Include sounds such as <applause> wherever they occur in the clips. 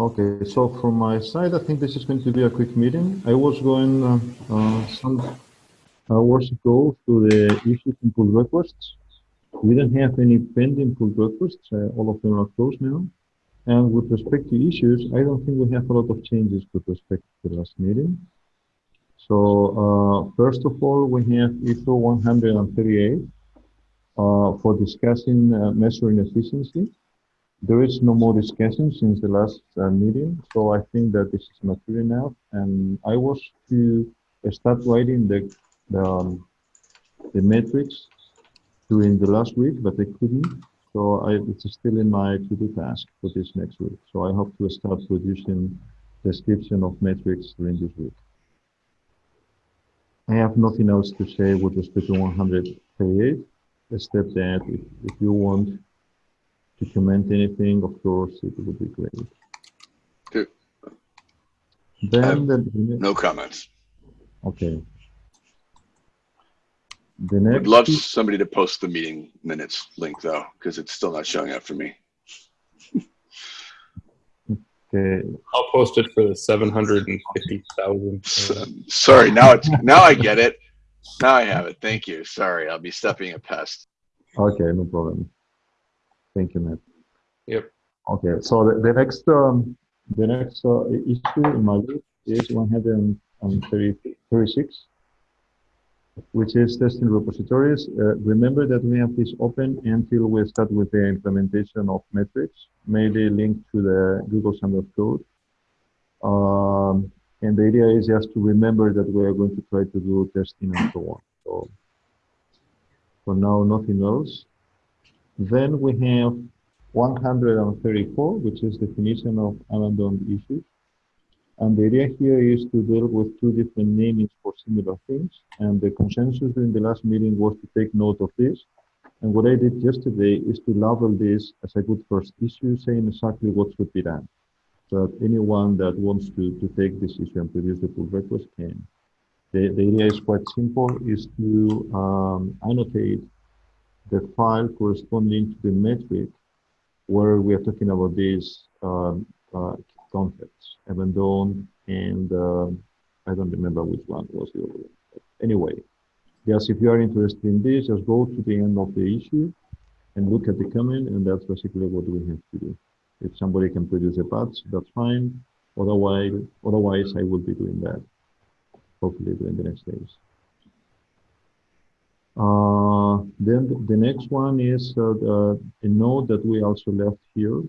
Okay, so from my side, I think this is going to be a quick meeting. I was going uh, uh, some hours ago to the issues and pull requests. We don't have any pending pull requests. Uh, all of them are closed now. And with respect to issues, I don't think we have a lot of changes with respect to the last meeting. So uh, first of all, we have issue 138 uh, for discussing uh, measuring efficiency. There is no more discussion since the last uh, meeting, so I think that this is mature enough. And I was to start writing the the, um, the metrics during the last week, but I couldn't. So I, it's still in my to-do task for this next week. So I hope to start producing description of metrics during this week. I have nothing else to say with respect to 138, except that if, if you want to comment anything, of course, it would be great. Good. Then um, the, No comments. okay. The next Would next, love somebody to post the meeting minutes link though, because it's still not showing up for me. okay, I'll post it for the seven hundred and fifty thousand. S- Sorry, now it's, now I get it. Now I have it. Thank you. Sorry, I'll be stepping a pest. okay, no problem. Thank you, Matt. Yep. Okay, so the, the next um, the next uh, issue in my group is 136, which is testing repositories. Uh, remember that we have this open until we start with the implementation of metrics, maybe linked to the Google Summer of Code. Um, and the idea is just to remember that we are going to try to do testing and so on. So for now, nothing else. Then we have 134, which is the definition of abandoned issues. And the idea here is to deal with two different namings for similar things. And the consensus during the last meeting was to take note of this. And what I did yesterday is to label this as a good first issue, saying exactly what should be done. So that anyone that wants to, to take this issue and produce the pull request can. The, the idea is quite simple, is to um, annotate the file corresponding to the metric where we are talking about these um, uh, concepts, abandoned and uh, I don't remember which one was the other one. Anyway, yes, if you are interested in this, just go to the end of the issue and look at the comment, and that's basically what we have to do. If somebody can produce a patch, that's fine. Otherwise, otherwise, I will be doing that. Hopefully, during the next days. Uh, then the next one is uh, a note that we also left here,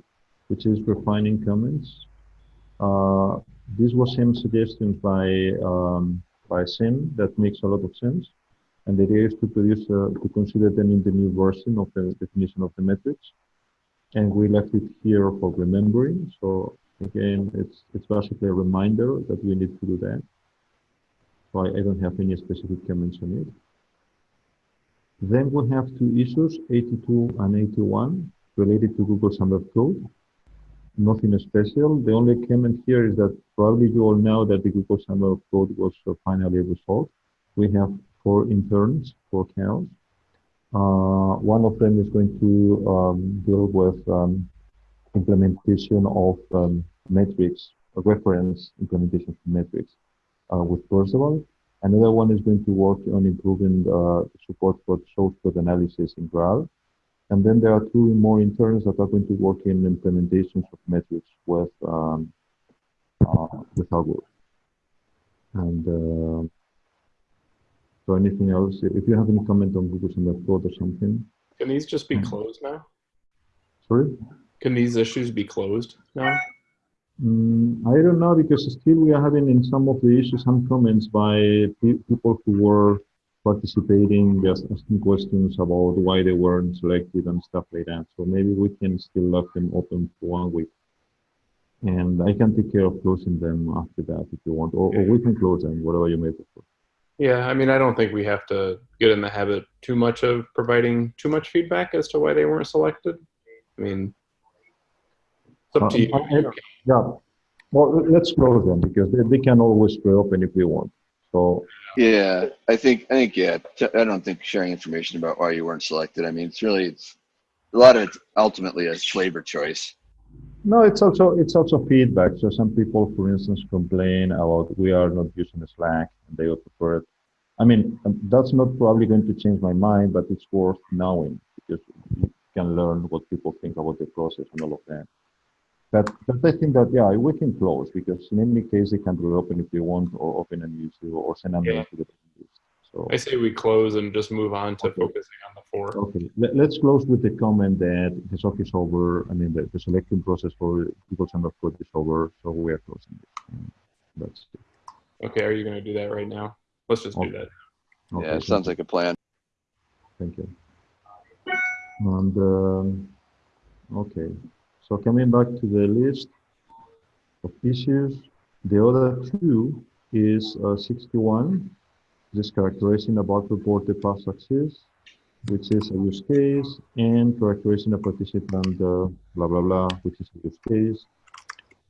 which is refining comments. Uh, this was some suggestions by um, by Sim that makes a lot of sense, and the idea is to produce uh, to consider them in the new version of the definition of the metrics, and we left it here for remembering. So again, it's it's basically a reminder that we need to do that. So I, I don't have any specific comments on it. Then we have two issues, 82 and 81, related to Google Summer Code. Nothing special. The only comment here is that probably you all know that the Google Summer Code was uh, finally resolved. We have four interns, four cows. Uh, one of them is going to um, deal with um, implementation of um, metrics, reference implementation of metrics uh, with Perceval. Another one is going to work on improving uh, support for source code analysis in Graal. And then there are two more interns that are going to work in implementations of metrics with um, uh, with Augur. And uh, so anything else? If you have any comment on Google Summer Code or something, Can these just be closed now? sorry. Can these issues be closed now? Mm, I don't know because still we are having in some of the issues some comments by pe people who were participating, just asking questions about why they weren't selected and stuff like that. So maybe we can still left them open for one week. And I can take care of closing them after that if you want, or, or we can close them, whatever you may prefer. Yeah, I mean, I don't think we have to get in the habit too much of providing too much feedback as to why they weren't selected. I mean, it's up to you. Uh, Yeah, well, let's close them because they, they can always reopen if we want. So Yeah, I think, I think, yeah, t- I don't think sharing information about why you weren't selected. I mean, it's really, it's a lot of it's ultimately a flavor choice. No, it's also it's also feedback. So some people, for instance, complain about we are not using Slack and they would prefer it. I mean, um, that's not probably going to change my mind, but it's worth knowing because you can learn what people think about the process and all of that. But, but I think that yeah, we can close because in any case they can reopen if they want or open a new issue or send a mail Yeah. to the list. So I say we close and just move on to Okay. focusing on the four. Okay, Let, us close with the comment that the SOC is over. I mean, the, the selection process for Google Summer Code is over, so we are closing it. That's it. Okay, are you going to do that right now? Let's just do that. Okay, Yeah, it sounds like a plan. Thank you. And, um, okay, so coming back to the list of issues, the other two is uh, 61, just characterizing about reported past success, which is a use case, and characterizing a participant, uh, blah, blah, blah, which is a use case,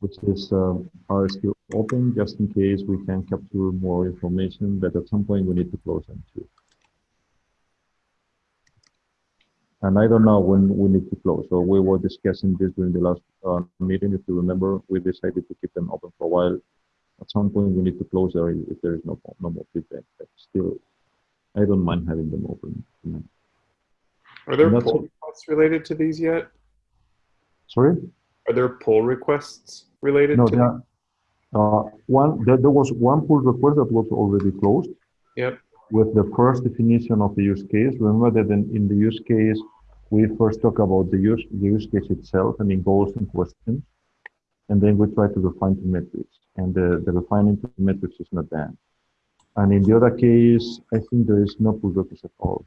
which is um, are still open just in case we can capture more information, but at some point we need to close them too. And I don't know when we need to close. So we were discussing this during the last uh, meeting. If you remember, we decided to keep them open for a while. At some point, we need to close there if there is no no more feedback. But still, I don't mind having them open. Are there pull requests related to these yet? Sorry? Are there pull requests related No, to there, uh, one, there, there was one pull request that was already closed. Yep. With the first definition of the use case. Remember that in, in the use case, we first talk about the use, the use case itself and in goals and questions. And then we try to refine to metrics. And the, the refining to metrics is not done. And in the other case, I think there is no pull request at all.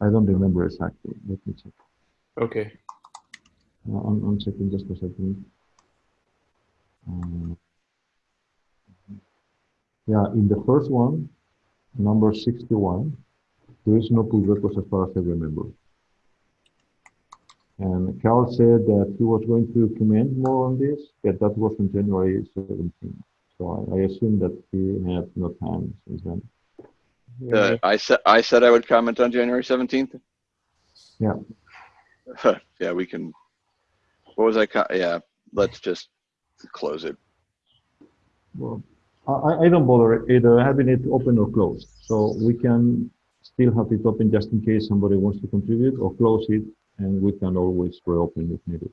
I don't remember exactly. Let me check. Okay. I'm, I'm checking just a second. Um, yeah, in the first one, number 61, there is no pull request as far as I remember. And Carl said that he was going to comment more on this, but that was on January 17. So I, I assume that he had no time since then. Uh, I said, I said I would comment on January 17th. Yeah. <laughs> Yeah, we can, what was I, yeah, let's just close it. Well, I, I- I don't bother either having it open or closed. So we can still have it open just in case somebody wants to contribute or close it and we can always reopen if needed.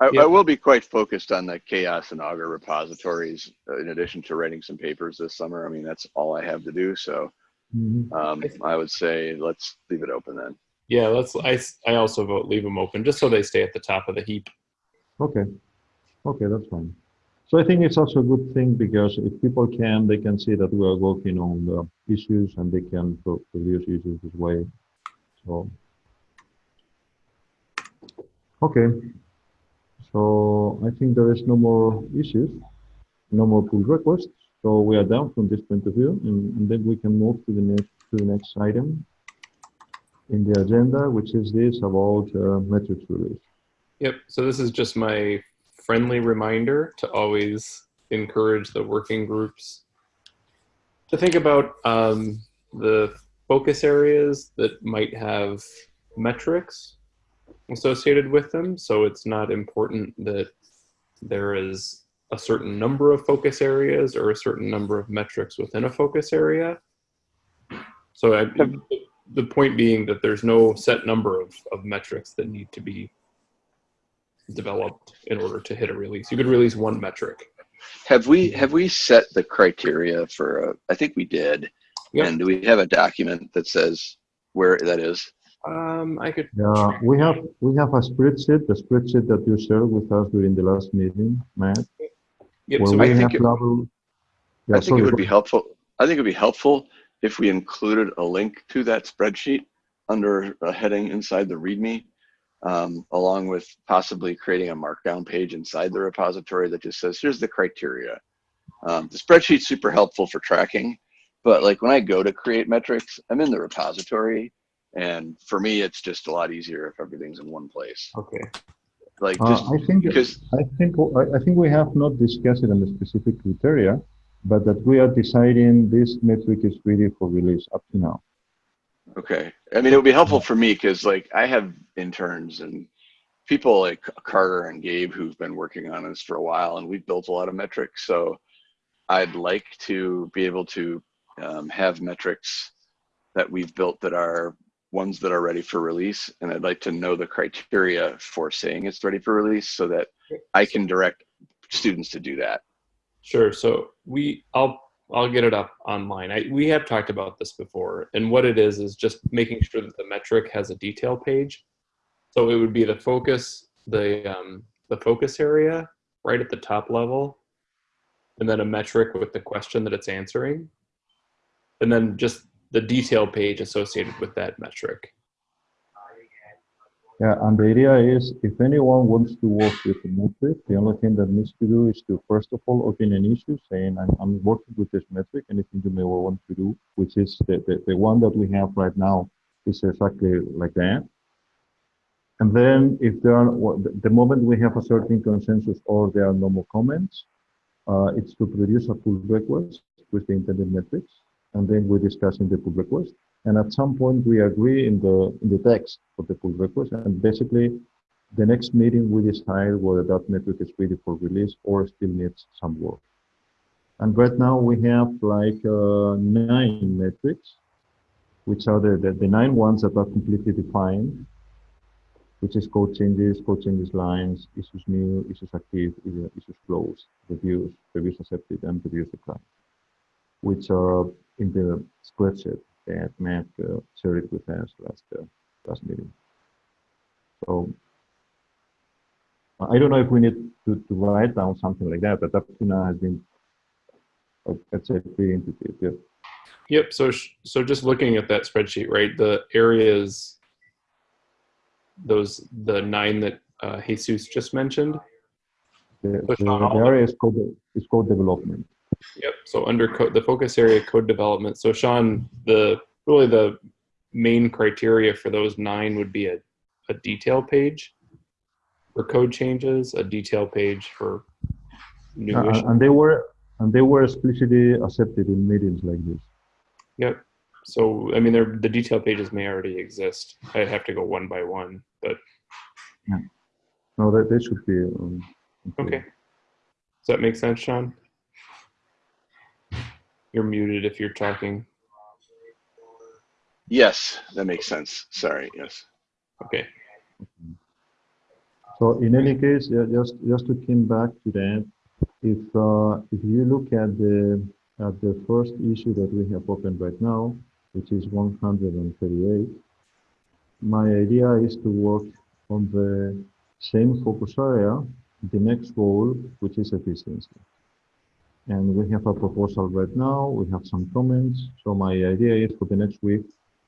I, Yeah. I will be quite focused on the CHAOSS and augur repositories uh, in addition to writing some papers this summer. I mean, that's all I have to do. So Mhm. um, I would say let's leave it open then. Yeah, let's. I, I also vote leave them open just so they stay at the top of the heap. Okay. Okay, that's fine. So I think it's also a good thing because if people can, they can see that we are working on the issues and they can pro- produce issues this way. So, okay. So I think there is no more issues, no more pull requests. So we are done from this point of view, and, and then we can move to the next to the next item in the agenda, which is this about uh, metrics release. Yep. So this is just my friendly reminder to always encourage the working groups to think about um, the focus areas that might have metrics associated with them. So it's not important that there is a certain number of focus areas or a certain number of metrics within a focus area. So I, the point being that there's no set number of, of metrics that need to be developed in order to hit a release. You could release one metric. Have we, have we set the criteria for, uh, I think we did. Yep. And do we have a document that says where that is? Um, I could. Yeah, we have we have a spreadsheet, the spreadsheet that you shared with us during the last meeting, Matt. Yep. where So we I have think it- level. Yeah, I think sorry, it would be helpful. I think it'd be helpful if we included a link to that spreadsheet under a heading inside the README, um, along with possibly creating a markdown page inside the repository that just says, here's the criteria. Um, the spreadsheet's super helpful for tracking, but like when I go to create metrics, I'm in the repository. And for me, it's just a lot easier if everything's in one place. okay. Like Uh, just I think because I think I, I think we have not discussed it on the specific criteria, but that we are deciding this metric is ready for release up to now. Okay. I mean, it would be helpful for me because like I have interns and people like Carter and Gabe who've been working on this for a while, and we've built a lot of metrics. So I'd like to be able to um, have metrics that we've built that are ones that are ready for release, and I'd like to know the criteria for saying it's ready for release so that I can direct students to do that. Sure. So we, I'll, I'll get it up online. I, we have talked about this before, and what it is is just making sure that the metric has a detail page. So it would be the focus, the um, the focus area right at the top level, and then a metric with the question that it's answering, and then just the detail page associated with that metric. Yeah, and the idea is if anyone wants to work with a metric, the only thing that needs to do is to first of all open an issue saying I'm, I'm working with this metric, anything you may want to do, which is the, the, the one that we have right now is exactly like that. And then if there are, the- moment we have a certain consensus or there are no more comments, uh, it's to produce a pull request with the intended metrics. And then we discuss in the pull request. And at some point we agree in the, in the text of the pull request. And basically the next meeting we decide whether that metric is ready for release or still needs some work. And right now we have like uh, nine metrics, which are the, the, the nine ones that are completely defined which is code changes, code changes lines, issues new, issues active, issues closed, reviews, reviews accepted, and reviews declined, which are in the spreadsheet that Matt uh, shared with us last uh, last meeting. So I don't know if we need to, to write down something like that, but up to now has been, let's say, pretty intuitive. Yeah. Yep. So sh- so just looking at that spreadsheet, right? The areas, those the nine that uh, Jesus just mentioned. The, the, the area is code, is code development. Yep. So under code, the focus area code development. So Sean, the really the main criteria for those nine would be a, a detail page for code changes, a detail page for new Uh, issues. and they were and they were explicitly accepted in meetings like this. Yep. So I mean, they're, the detail pages may already exist. I have to go one by one, but No, they, they should be. Um, okay. Does that make sense, Sean? You're muted if you're talking. Yes, that makes sense. Sorry. Yes. Okay. So in any case, yeah, just just to come back to that, if uh, if you look at the at the first issue that we have opened right now, which is 138, my idea is to work on the same focus area, the next goal, which is efficiency. And we have a proposal right now. We have some comments. So my idea is for the next week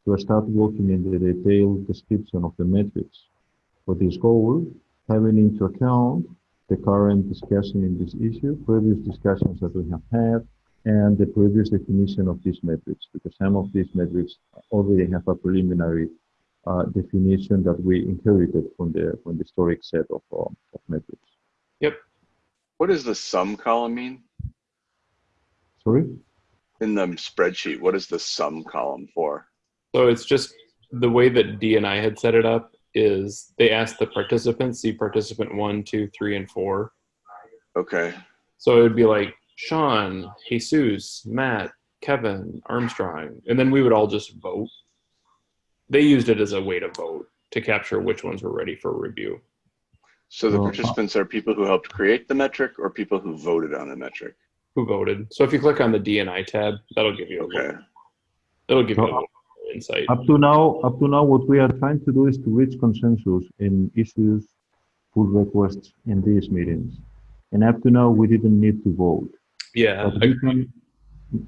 to start working in the detailed description of the metrics for this goal, having into account the current discussion in this issue, previous discussions that we have had, and the previous definition of these metrics, because some of these metrics already have a preliminary uh, definition that we inherited from the from the historic set of, uh, of metrics. Yep. What does the sum column mean Sorry? in the spreadsheet? What is the sum column for? So it's just the way that D and I had set it up is they asked the participants, see participant one, two, three, and four. Okay. So it would be like Sean, Jesus, Matt, Kevin, Armstrong, and then we would all just vote. They used it as a way to vote to capture which ones were ready for review. So the participants are people who helped create the metric or people who voted on the metric? Who voted? So if you click on the D and I tab, that'll give you a Okay. little, it'll give you a uh, little insight. Up to now, up to now, what we are trying to do is to reach consensus in issues, pull requests in these meetings. And up to now, we didn't need to vote. Yeah, can,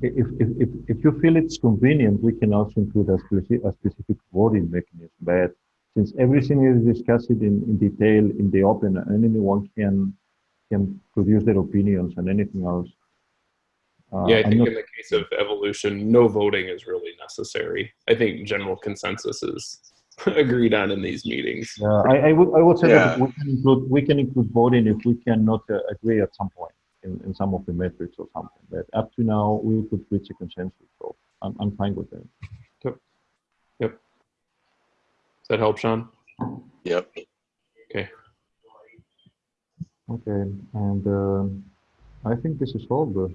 if, if, if, if you feel it's convenient, we can also include a specific, a specific voting mechanism. But since everything is discussed in, in detail in the open and anyone can, can produce their opinions and anything else. Uh, yeah. I think not- in the case of evolution, no voting is really necessary. I think general consensus is <laughs> agreed on in these meetings. Yeah, I, I would, I would say that we can include, we can include voting if we cannot uh, agree at some point in, in some of the metrics or something. But up to now, we could reach a consensus, so I'm, I'm fine with that. Yep. Yep. Does that help, Sean? Yep. Okay. Okay, and um I think this is all good.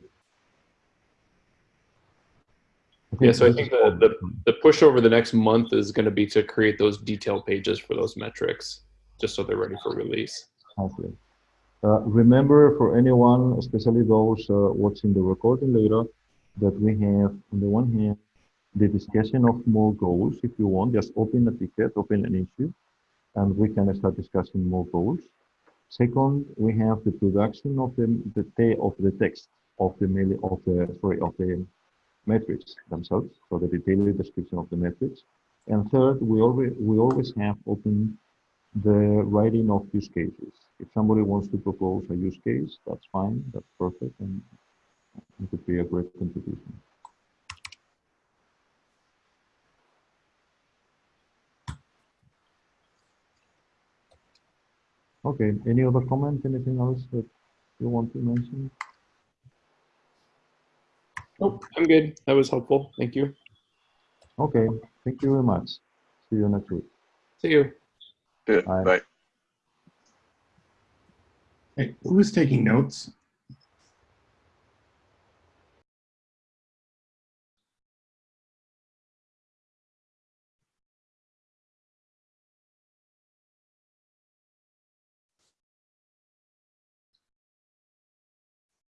Yeah, so I think the, the, the push over the next month is going to be to create those detail pages for those metrics, just so they're ready for release. Okay. Uh, remember for anyone, especially those uh, watching the recording later, that we have on the one hand the discussion of more goals. If you want, just open a ticket, open an issue, and we can start discussing more goals. Second, we have the production of the the of the text of the mail of the sorry of the metrics themselves, so the detailed description of the metrics. And third, we always we always have open the writing of use cases. If somebody wants to propose a use case, that's fine, that's perfect, and it could be a great contribution. Okay, any other comment, anything else that you want to mention? Nope, I'm good. That was helpful. Thank you. Okay, thank you very much. See you next week. See you. Good. Bye. Bye. Hey, who was taking notes?